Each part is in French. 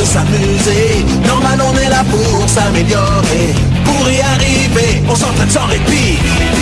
de s'amuser. Normal, on est là pour s'améliorer. Pour y arriver, on s'entraîne sans répit.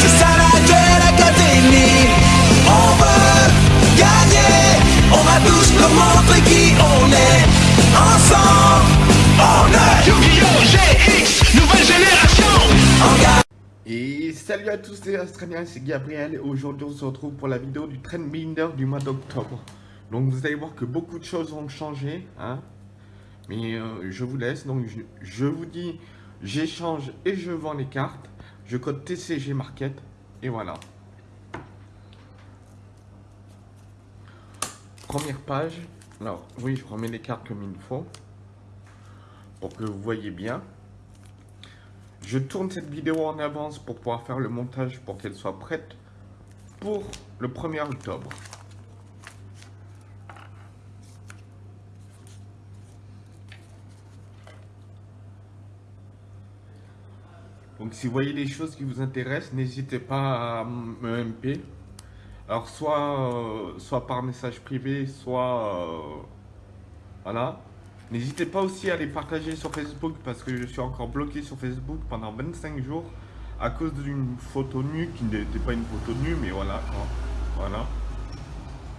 C'est ça la Duel Académie. On veut gagner. On va tous nous montrer qui on est. Ensemble, on est Yu-Gi-Oh! GX, nouvelle génération. Et salut à tous les Australiens, c'est Gabriel et aujourd'hui on se retrouve pour la vidéo du Trendbinder du mois d'octobre. Donc vous allez voir que beaucoup de choses ont changé, hein. Mais euh, je vous laisse, donc je, vous dis, j'échange et je vends les cartes. Je code TCG Market et voilà. Première page. Alors oui, je remets les cartes comme il faut. Pour que vous voyez bien. Je tourne cette vidéo en avance pour pouvoir faire le montage pour qu'elle soit prête pour le 1er octobre. Donc si vous voyez des choses qui vous intéressent, n'hésitez pas à me MP. Alors soit, euh, soit par message privé, soit... euh, voilà. N'hésitez pas aussi à les partager sur Facebook parce que je suis encore bloqué sur Facebook pendant 25 jours à cause d'une photo nue qui n'était pas une photo nue, mais voilà, voilà,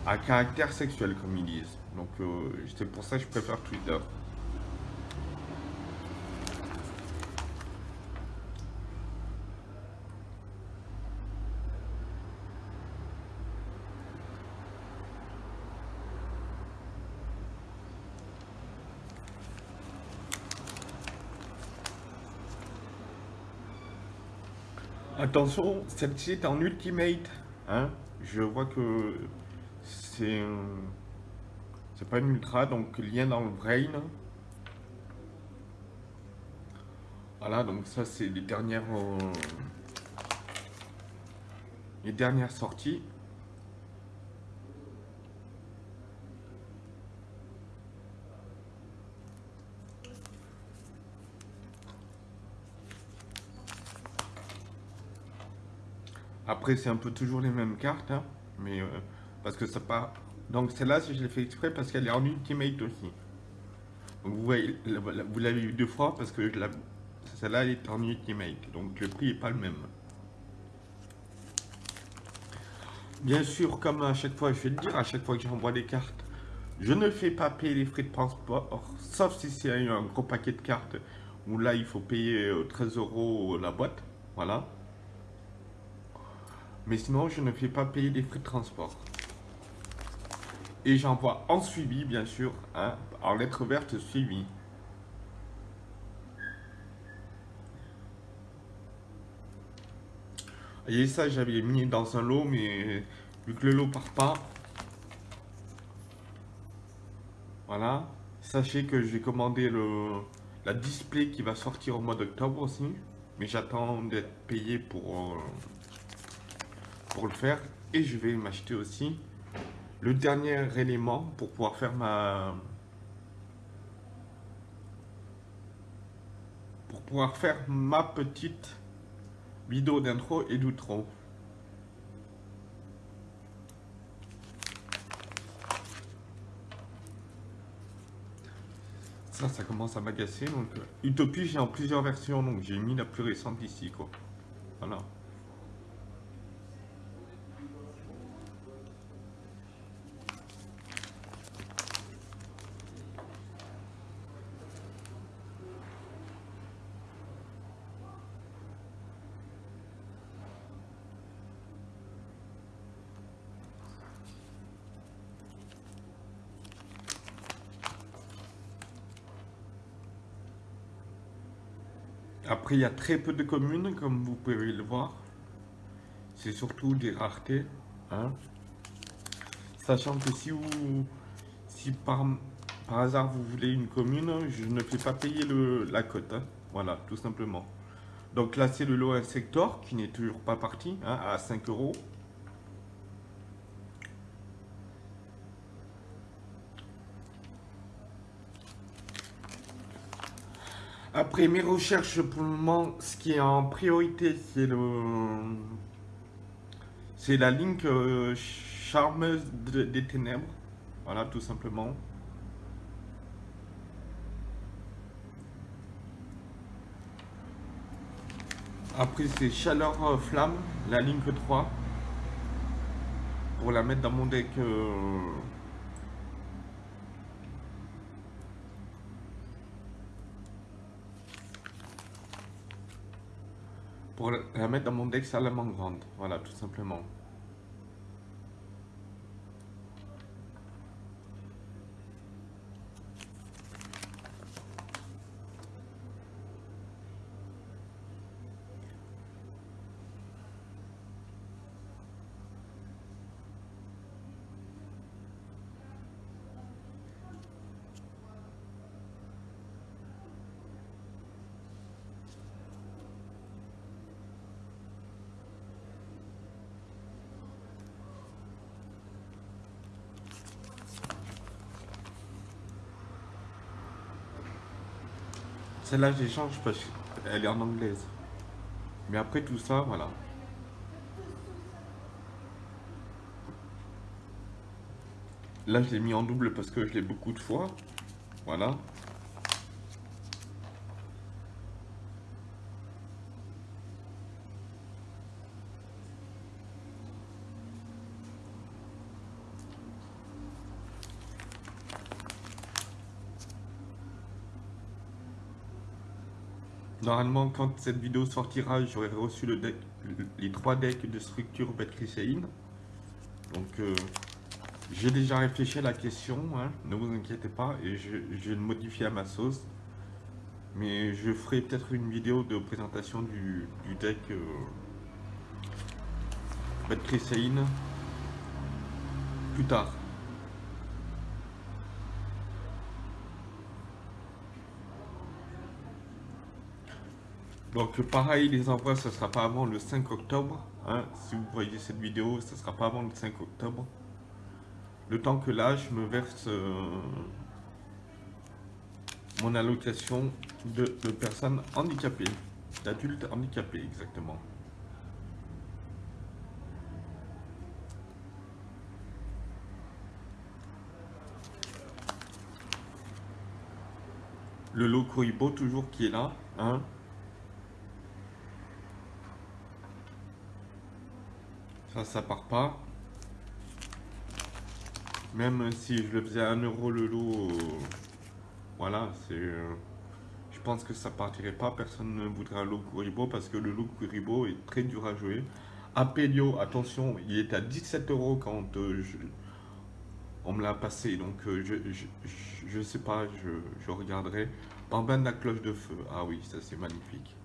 à caractère sexuel comme ils disent. Donc euh, c'est pour ça que je préfère Twitter. Attention, celle-ci est en ultimate. Hein je vois que c'est pas une ultra, donc lien dans le brain. Voilà, donc ça c'est les dernières euh, les dernières sorties. Après, c'est un peu toujours les mêmes cartes, hein, mais euh, parce que ça part. Donc celle-là, je l'ai fait exprès, parce qu'elle est en ultimate aussi. Vous voyez, vous l'avez vu deux fois parce que celle-là elle est en ultimate, donc le prix n'est pas le même. Bien sûr, comme à chaque fois, je vais le dire, à chaque fois que j'envoie des cartes, je ne fais pas payer les frais de transport, sauf si c'est un gros paquet de cartes où là il faut payer 13 euros la boîte, voilà. Mais sinon, je ne fais pas payer les frais de transport. Et j'envoie en suivi, bien sûr, hein, en lettre verte suivi. Et ça, j'avais mis dans un lot, mais vu que le lot part pas, voilà. Sachez que j'ai commandé le, la display qui va sortir au mois d'octobre aussi. Mais j'attends d'être payé pour... Euh, pour le faire et je vais m'acheter aussi le dernier élément pour pouvoir faire ma pour pouvoir faire ma petite vidéo d'intro et d'outro. Ça ça commence à m'agacer donc euh, Utopie j'ai en plusieurs versions donc j'ai mis la plus récente ici quoi. Voilà Après, il y a très peu de communes, comme vous pouvez le voir. C'est surtout des raretés. Hein. Sachant que si vous, si par, par hasard vous voulez une commune, je ne fais pas payer le, la cote. Hein. Voilà, tout simplement. Donc là, c'est le lot Insector qui n'est toujours pas parti hein, à 5 euros. Après mes recherches pour le moment, ce qui est en priorité, c'est le c'est la ligne euh, charmeuse des ténèbres. Voilà, tout simplement. Après, c'est Chaleur euh, Flamme, la ligne 3. Pour la mettre dans mon deck euh, Pour la mettre dans mon deck salamandre. Voilà, tout simplement. Celle-là, j'échange parce qu'elle est en anglaise. Mais après tout ça, voilà. Là, je l'ai mis en double parce que je l'ai beaucoup de fois. Voilà. Normalement, quand cette vidéo sortira, j'aurai reçu les trois decks de structure Betcrisséine. Donc, euh, j'ai déjà réfléchi à la question, hein, ne vous inquiétez pas, et je, vais le modifier à ma sauce. Mais je ferai peut-être une vidéo de présentation du, deck euh, plus tard. Donc pareil, les envois, ce sera pas avant le 5 octobre. hein. Si vous voyez cette vidéo, ce sera pas avant le 5 octobre. Le temps que là, je me verse euh, mon allocation de, personnes handicapées, d'adultes handicapés exactement. Le Kuribo toujours qui est là, hein. Ça, ça part pas. Même si je le faisais à 1 euro le lot, voilà, c'est. euh, je pense que ça partirait pas. Personne ne voudrait un lot Kuribo parce que le lot Kuribo est très dur à jouer. Apelio, attention, il est à 17 euros quand euh, je- on me l'a passé. Donc euh, je, je, je- je sais pas, je, je regarderai. Bambin de la cloche de feu. Ah oui, ça c'est magnifique.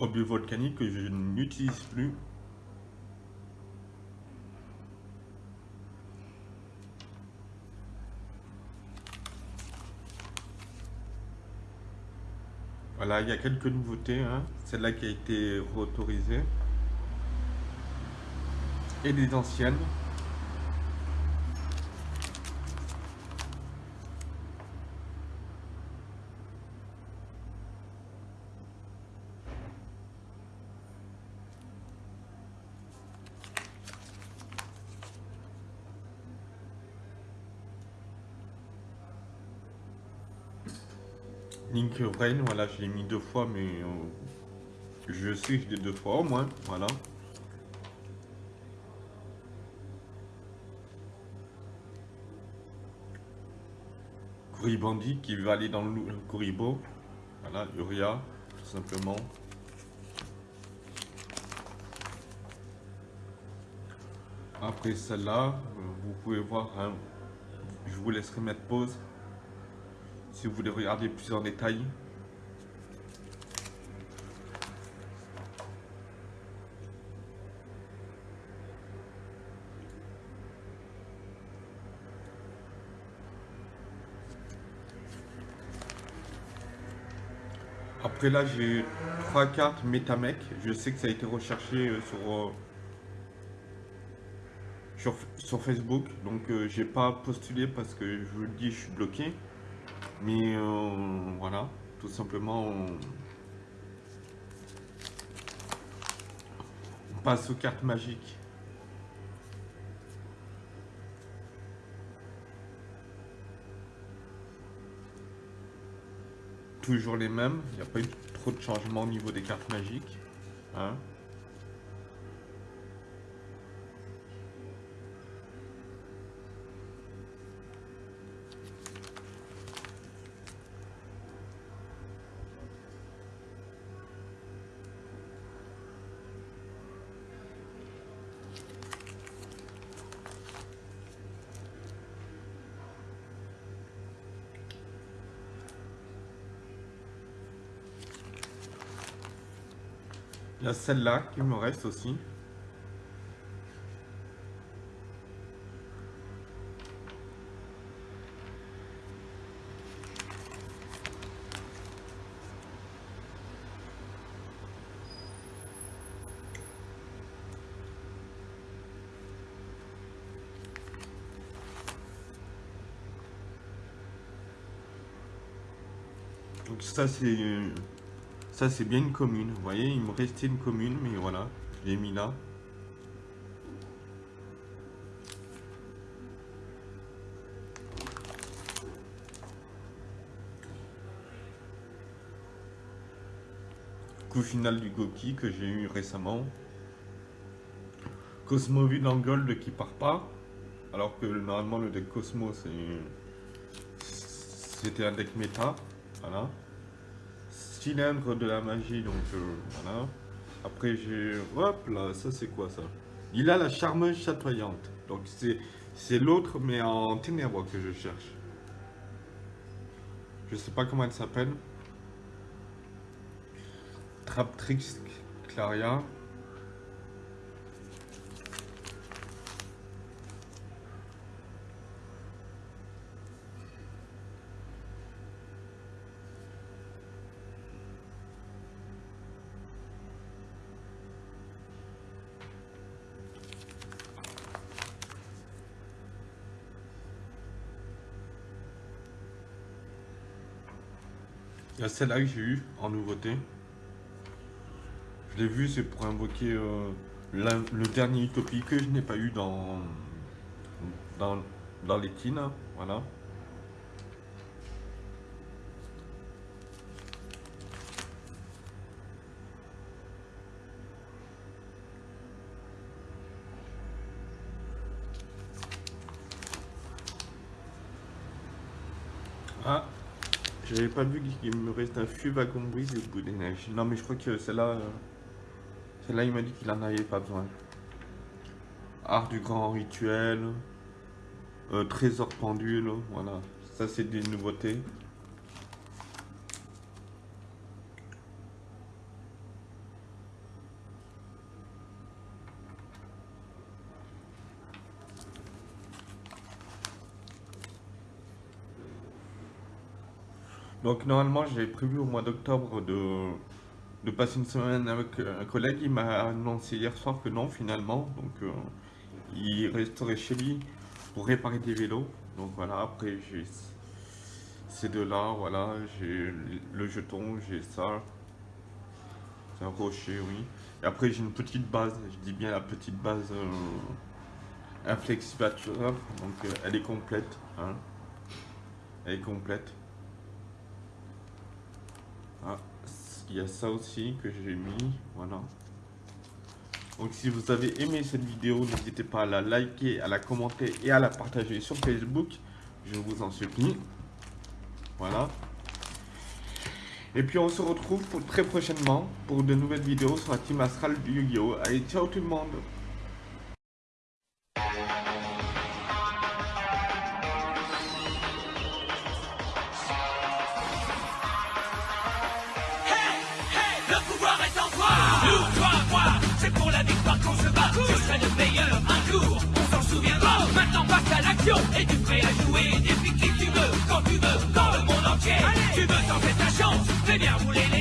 Obus volcanique que je n'utilise plus. Voilà, il y a quelques nouveautés. Hein. Celle-là qui a été réautorisée. Et des anciennes. Link Rain, voilà, je l'ai mis deux fois, mais euh, je je l'ai deux fois au moins, voilà. Bandit qui va aller dans le Kuribo, voilà, Uria, tout simplement. Après celle-là, euh, vous pouvez voir, hein, je vous laisserai mettre pause si vous voulez regarder plus en détail. Après là, j'ai trois cartes Metamec. Je sais que ça a été recherché euh, sur, euh, sur, sur Facebook. Donc, euh, j'ai pas postulé parce que je vous le dis, je suis bloqué. Mais euh, voilà, tout simplement, on... on passe aux cartes magiques. Toujours les mêmes, il n'y a pas eu trop de changements au niveau des cartes magiques. Hein. Celle-là qui me reste aussi. Donc ça c'est ça, c'est bien une commune. Vous voyez, il me restait une commune, mais voilà, je l'ai mis là. Coup final du Goki que j'ai eu récemment. Cosmo en Gold qui part pas. Alors que normalement le deck Cosmo c'était un deck méta. Voilà cylindre de la magie, donc euh, voilà. Après j'ai... Hop là, ça c'est quoi ça? Il a la charmeuse chatoyante. Donc c'est l'autre mais en ténèbres que je cherche. Je sais pas comment elle s'appelle. Traptrix Claria. Il y a celle-là que j'ai eu en nouveauté. Je l'ai vu, c'est pour invoquer euh, le dernier Utopie que je n'ai pas eu dans, dans, dans les tines. Voilà. Ah j'avais pas vu qu'il me reste un fût wagon brise au bout des neiges. Non mais je crois que celle-là, euh, celle-là il m'a dit qu'il en avait pas besoin. Art du grand rituel, euh, trésor pendule, voilà. Ça c'est des nouveautés. Donc normalement j'avais prévu au mois d'octobre de, de passer une semaine avec un collègue. Il m'a annoncé hier soir que non finalement. Donc euh, il resterait chez lui pour réparer des vélos. Donc voilà, après j'ai ces deux-là, voilà, j'ai le jeton, j'ai ça. C'est un rocher, oui. Et après j'ai une petite base, je dis bien la petite base euh, inflexivateur. Donc euh, elle est complète. Hein. Elle est complète. Ah, il y a ça aussi que j'ai mis, voilà. Donc si vous avez aimé cette vidéo, n'hésitez pas à la liker, à la commenter et à la partager sur Facebook. Je vous en supplie. Voilà. Et puis on se retrouve pour très prochainement pour de nouvelles vidéos sur la team Astral du Yu-Gi-Oh! Allez, ciao tout le monde et tu prêt à jouer depuis qui tu veux, quand tu veux, dans le monde entier. Tu veux tenter ta chance, fais bien rouler les